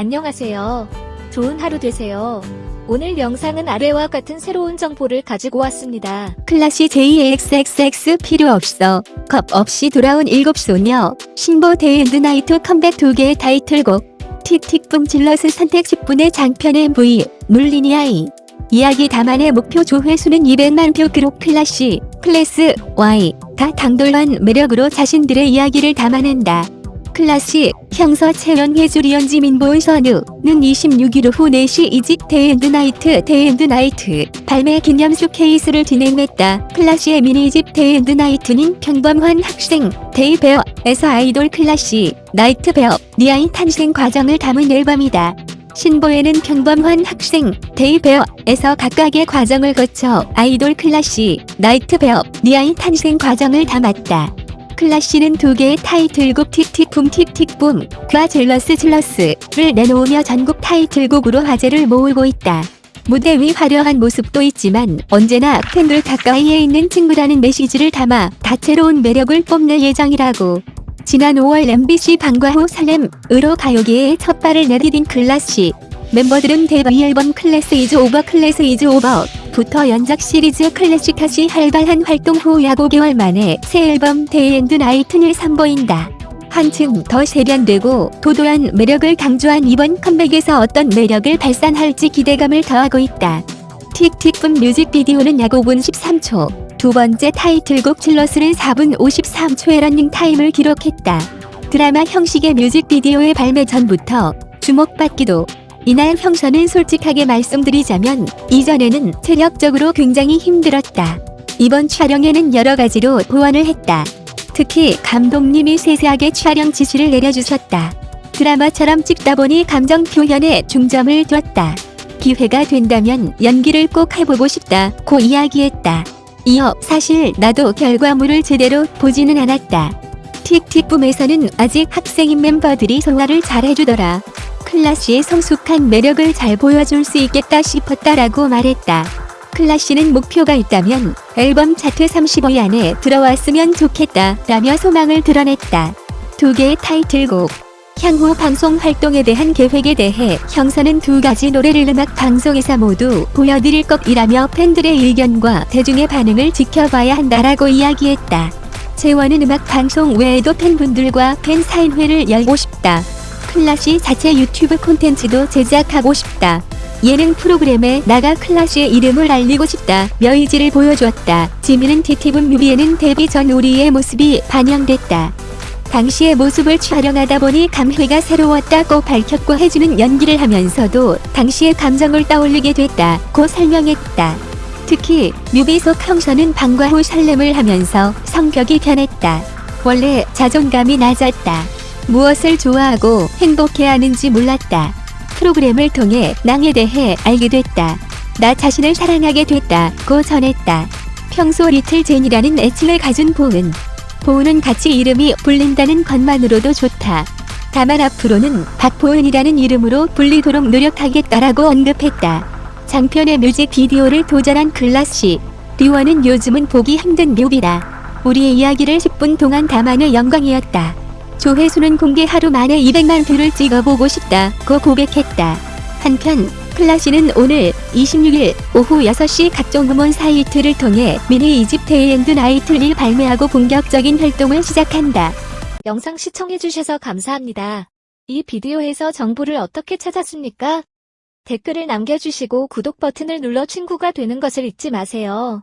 안녕하세요. 좋은 하루 되세요. 오늘 영상은 아래와 같은 새로운 정보를 가지고 왔습니다. 클라시 JXXX 필요 없어. 겁 없이 돌아온 일곱 소녀. 신보 데이앤드 나이트 컴백 두 개의 타이틀곡. 틱틱붐 질러스 선택 10분의 장편 MV. 물리니아이. 이야기 다만의 목표 조회수는 200만 표 그룹 클라시. 클래스 Y. 다 당돌한 매력으로 자신들의 이야기를 담아낸다. 클라시, 형서 채연회 주리언지 민보은 선우는 26일 오후 4시 이집 데이앤드 나이트 데이앤드 나이트 발매 기념수 케이스를 진행했다. 클라시의 미니집 데이앤드 나이트는 평범한 학생 데이베어에서 아이돌 클라시 나이트 베어 니아인 탄생 과정을 담은 앨범이다. 신보에는 평범한 학생 데이베어에서 각각의 과정을 거쳐 아이돌 클라시 나이트 베어 니아인 탄생 과정을 담았다. 클라시는 두 개의 타이틀곡 틱틱붐 틱틱붐과 질러스 질러스를 내놓으며 전국 타이틀곡으로 화제를 모으고 있다. 무대 위 화려한 모습도 있지만 언제나 팬들 가까이에 있는 친구라는 메시지를 담아 다채로운 매력을 뽐낼 예정이라고. 지난 5월 MBC 방과 후 설렘으로 가요계에 첫 발을 내디딘 클라시. 멤버들은 데뷔 앨범 CLASS IS OVER CLASS IS OVER 부터 연작 시리즈 클래식까지 활발한 활동 후 약 5개월 만에 새 앨범 Day and Night를 선보인다. 한층 더 세련되고 도도한 매력을 강조한 이번 컴백에서 어떤 매력을 발산할지 기대감을 더하고 있다. Tick Tick Boom 뮤직비디오는 약 5분 13초, 두 번째 타이틀곡 ZEALOUS는 4분 53초의 러닝타임을 기록했다. 드라마 형식의 뮤직비디오의 발매 전부터 주목받기도 이날 형서는 솔직하게 말씀드리자면 이전에는 체력적으로 굉장히 힘들었다. 이번 촬영에는 여러 가지로 보완을 했다. 특히 감독님이 세세하게 촬영 지시를 내려주셨다. 드라마처럼 찍다 보니 감정 표현에 중점을 뒀다. 기회가 된다면 연기를 꼭 해보고 싶다고 이야기했다. 이어 사실 나도 결과물을 제대로 보지는 않았다. 틱틱붐에서는 아직 학생인 멤버들이 소화를 잘해주더라. 클라시의 성숙한 매력을 잘 보여줄 수 있겠다 싶었다라고 말했다. 클라시는 목표가 있다면 앨범 차트 35위 안에 들어왔으면 좋겠다 라며 소망을 드러냈다. 두 개의 타이틀곡 향후 방송 활동에 대한 계획에 대해 형사는 두 가지 노래를 음악 방송에서 모두 보여드릴 것이라며 팬들의 의견과 대중의 반응을 지켜봐야 한다라고 이야기했다. 재원은 음악 방송 외에도 팬분들과 팬 사인회를 열고 싶다. 클라시 자체 유튜브 콘텐츠도 제작하고 싶다. 예능 프로그램에 나가 클라시의 이름을 알리고 싶다. 며 의지를 보여주었다. 지민은 티티분 뮤비에는 데뷔 전 우리의 모습이 반영됐다. 당시의 모습을 촬영하다 보니 감회가 새로웠다고 밝혔고 해주는 연기를 하면서도 당시의 감정을 떠올리게 됐다고 설명했다. 특히 뮤비 속 형서는 방과 후 설렘을 하면서 성격이 변했다. 원래 자존감이 낮았다. 무엇을 좋아하고 행복해하는지 몰랐다. 프로그램을 통해 낭에 대해 알게 됐다. 나 자신을 사랑하게 됐다고 전했다. 평소 리틀 제니라는 애칭을 가진 보은. 보은은 같이 이름이 불린다는 것만으로도 좋다. 다만 앞으로는 박보은이라는 이름으로 불리도록 노력하겠다라고 언급했다. 장편의 뮤직비디오를 도전한 글라시. 리원은 요즘은 보기 힘든 뮤비라. 우리의 이야기를 10분 동안 담아내 영광이었다. 조회수는 공개 하루 만에 200만 뷰를 찍어보고 싶다고 고백했다. 한편 클라시는 오늘 26일 오후 6시 각종 음원 사이트를 통해 미니 이집 Day and Night를 발매하고 본격적인 활동을 시작한다. 영상 시청해주셔서 감사합니다. 이 비디오에서 정보를 어떻게 찾았습니까? 댓글을 남겨주시고 구독 버튼을 눌러 친구가 되는 것을 잊지 마세요.